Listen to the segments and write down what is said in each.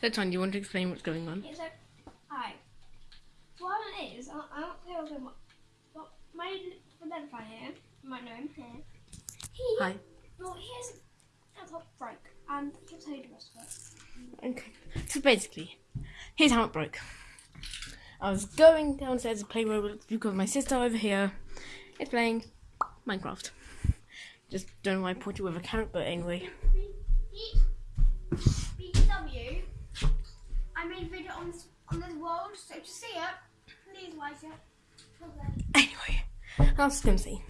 So, Tom, do you want to explain what's going on? Yeah, so, hi. What it is, I, I don't care what, what, what my identifier here, you might know him here. He, Hi. well, here's laptop broke, and he'll tell you the rest of it. Okay. So basically, here's how it broke. I was going downstairs to play Roblox because my sister over here is playing Minecraft. Just don't know why I put it with a carrot, but anyway. I made a video on this, on this world, so if you see it, please like it. Anyway, I was say,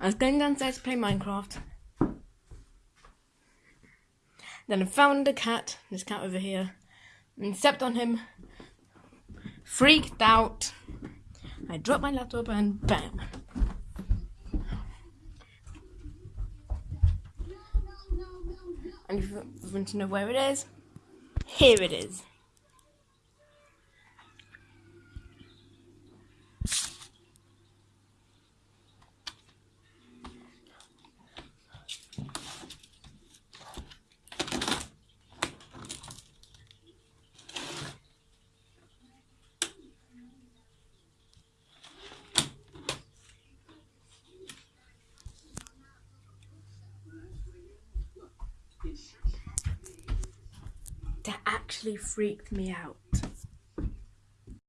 I was going downstairs to play Minecraft. Then I found a cat, this cat over here, and stepped on him. Freaked out. I dropped my laptop and bam. And if you want to know where it is, here it is. that actually freaked me out.